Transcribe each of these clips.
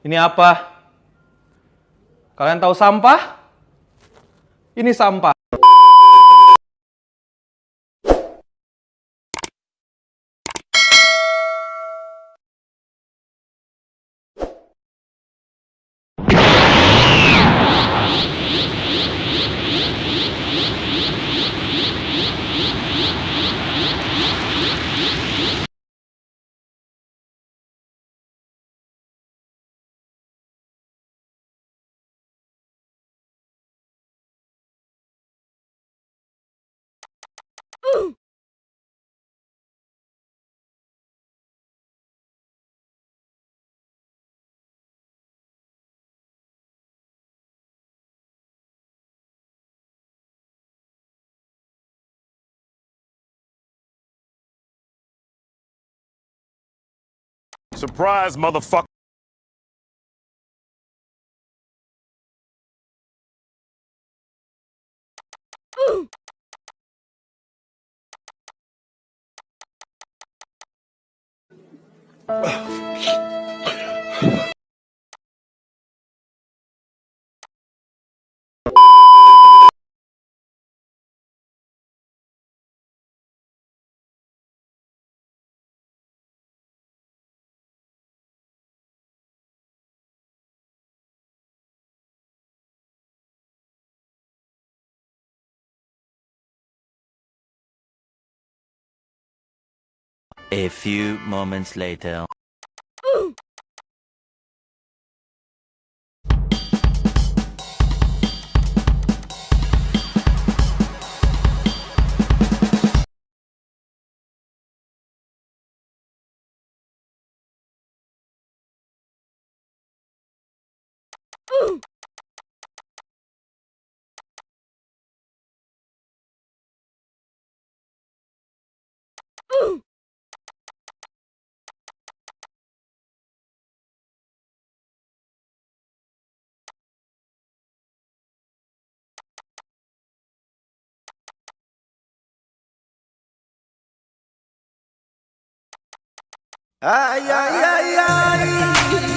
Ini apa? Kalian tahu sampah? Ini sampah. Surprise, motherfucker. A few moments later. Ay, ay, ay, ay.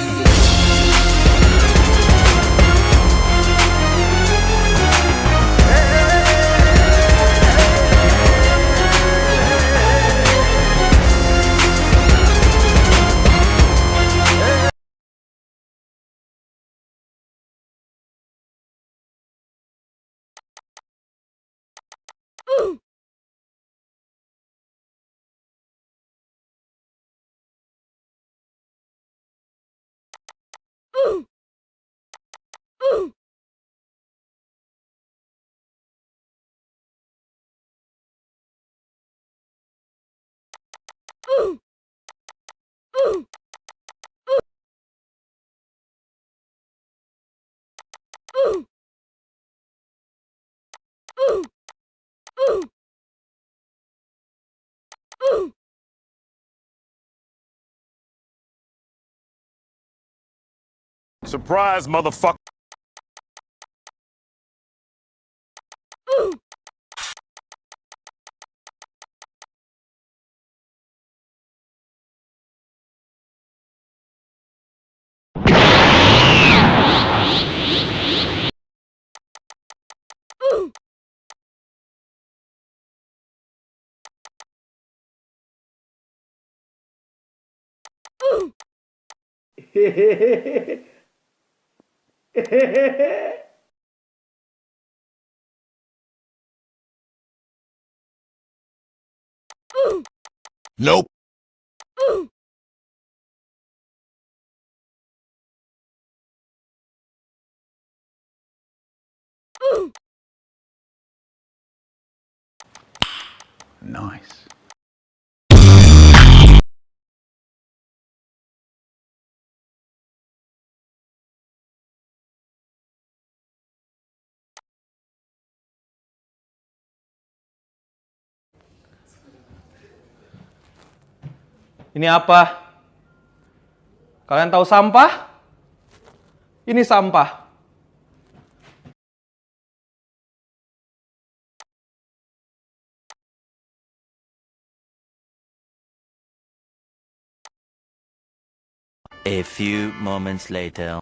Surprise, motherfucker. Nope. Nice. Ini apa? Kalian tahu sampah? Ini sampah. A few moments later.